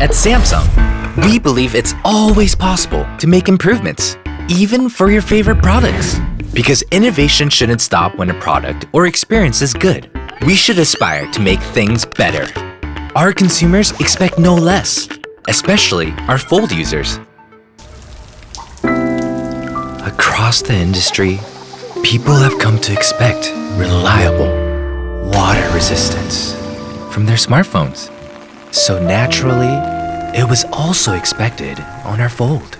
At Samsung, we believe it's always possible to make improvements, even for your favorite products. Because innovation shouldn't stop when a product or experience is good. We should aspire to make things better. Our consumers expect no less, especially our Fold users. Across the industry, people have come to expect reliable water resistance from their smartphones. So naturally, it was also expected on our Fold.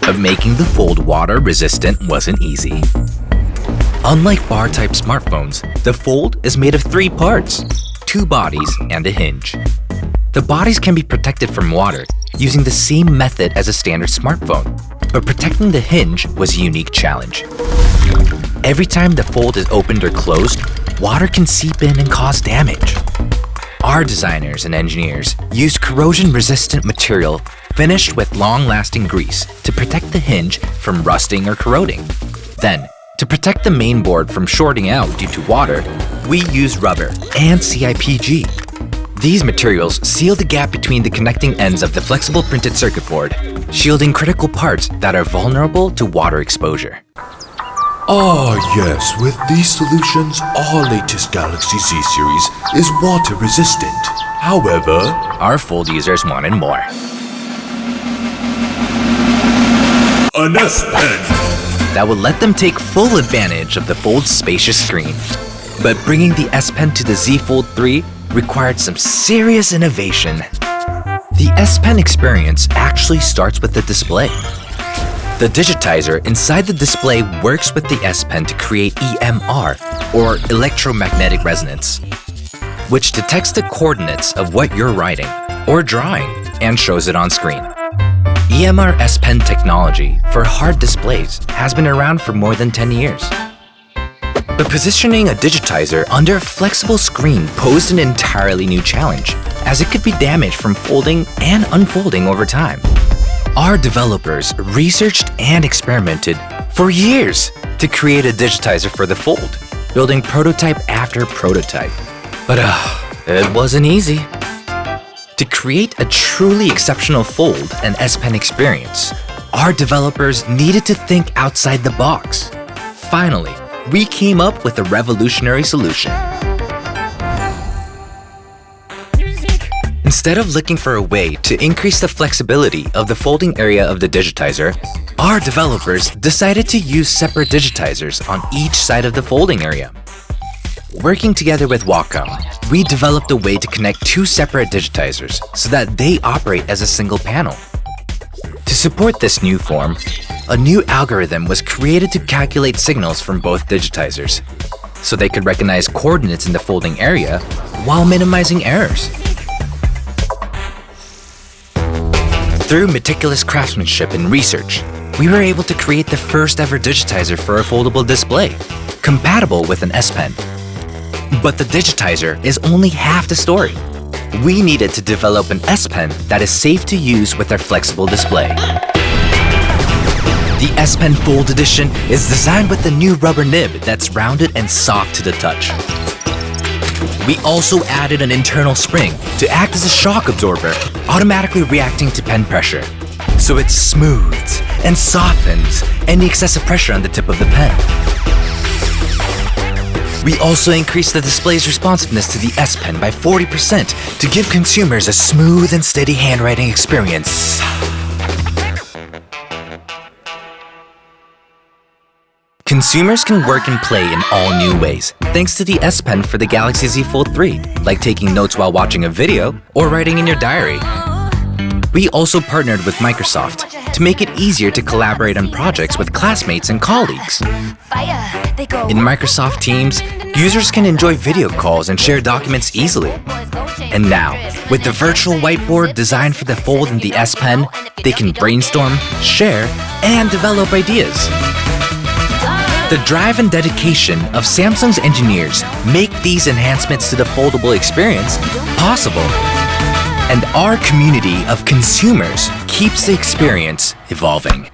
But making the Fold water resistant wasn't easy. Unlike bar-type smartphones, the Fold is made of three parts, two bodies and a hinge. The bodies can be protected from water using the same method as a standard smartphone, but protecting the hinge was a unique challenge. Every time the fold is opened or closed, water can seep in and cause damage. Our designers and engineers used corrosion-resistant material finished with long-lasting grease to protect the hinge from rusting or corroding. Then, to protect the main board from shorting out due to water, we use rubber and CIPG. These materials seal the gap between the connecting ends of the flexible printed circuit board, shielding critical parts that are vulnerable to water exposure. Ah yes, with these solutions, our latest Galaxy Z series is water resistant. However, Our Fold users wanted more. an S Pen. that would let them take full advantage of the Fold's spacious screen. But bringing the S Pen to the Z Fold 3 required some serious innovation. The S Pen experience actually starts with the display. The digitizer inside the display works with the S Pen to create EMR, or electromagnetic resonance, which detects the coordinates of what you're writing or drawing and shows it on screen. EMR S Pen technology for hard displays has been around for more than 10 years. But positioning a digitizer under a flexible screen posed an entirely new challenge, as it could be damaged from folding and unfolding over time. Our developers researched and experimented for years to create a digitizer for the Fold, building prototype after prototype. But uh, it wasn't easy. To create a truly exceptional Fold and S Pen experience, our developers needed to think outside the box. Finally, we came up with a revolutionary solution. Instead of looking for a way to increase the flexibility of the folding area of the digitizer, our developers decided to use separate digitizers on each side of the folding area. Working together with Wacom, we developed a way to connect two separate digitizers so that they operate as a single panel. To support this new form, a new algorithm was created to calculate signals from both digitizers, so they could recognize coordinates in the folding area while minimizing errors. Through meticulous craftsmanship and research, we were able to create the first ever digitizer for a foldable display, compatible with an S Pen. But the digitizer is only half the story. We needed to develop an S Pen that is safe to use with our flexible display. The S Pen Fold Edition is designed with a new rubber nib that's rounded and soft to the touch. We also added an internal spring to act as a shock absorber, automatically reacting to pen pressure. So it smooths and softens any excessive pressure on the tip of the pen. We also increased the display's responsiveness to the S Pen by 40% to give consumers a smooth and steady handwriting experience. Consumers can work and play in all new ways thanks to the S Pen for the Galaxy Z Fold 3, like taking notes while watching a video or writing in your diary. We also partnered with Microsoft to make it easier to collaborate on projects with classmates and colleagues. In Microsoft Teams, users can enjoy video calls and share documents easily. And now, with the virtual whiteboard designed for the Fold and the S Pen, they can brainstorm, share, and develop ideas. The drive and dedication of Samsung's engineers make these enhancements to the foldable experience possible. And our community of consumers keeps the experience evolving.